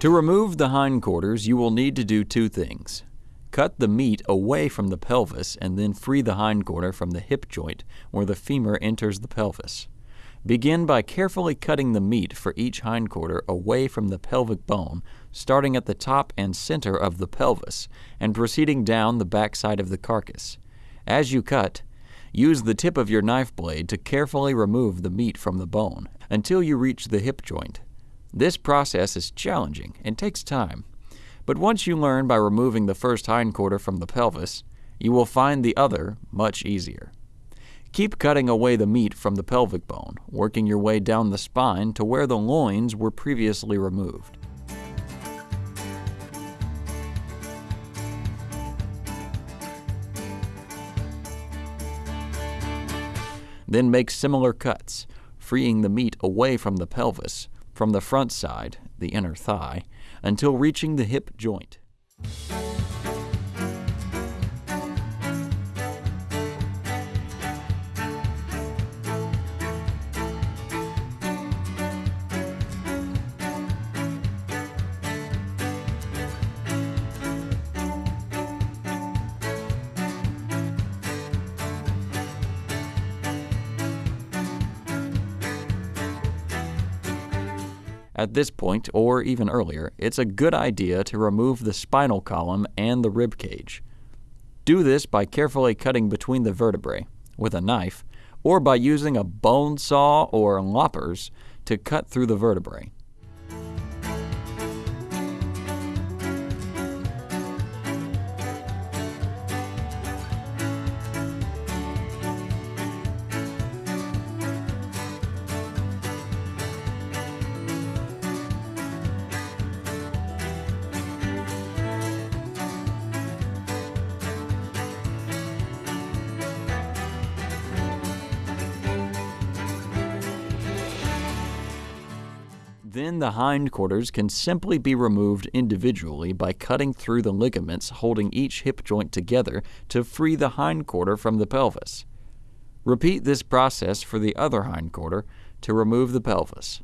To remove the hindquarters, you will need to do two things. Cut the meat away from the pelvis and then free the hindquarter from the hip joint where the femur enters the pelvis. Begin by carefully cutting the meat for each hindquarter away from the pelvic bone, starting at the top and center of the pelvis and proceeding down the backside of the carcass. As you cut, use the tip of your knife blade to carefully remove the meat from the bone until you reach the hip joint. This process is challenging and takes time, but once you learn by removing the first hindquarter from the pelvis, you will find the other much easier. Keep cutting away the meat from the pelvic bone, working your way down the spine to where the loins were previously removed. Then make similar cuts, freeing the meat away from the pelvis, from the front side, the inner thigh, until reaching the hip joint. At this point, or even earlier, it's a good idea to remove the spinal column and the rib cage. Do this by carefully cutting between the vertebrae with a knife, or by using a bone saw or loppers to cut through the vertebrae. Then the hindquarters can simply be removed individually by cutting through the ligaments holding each hip joint together to free the hindquarter from the pelvis. Repeat this process for the other hindquarter to remove the pelvis.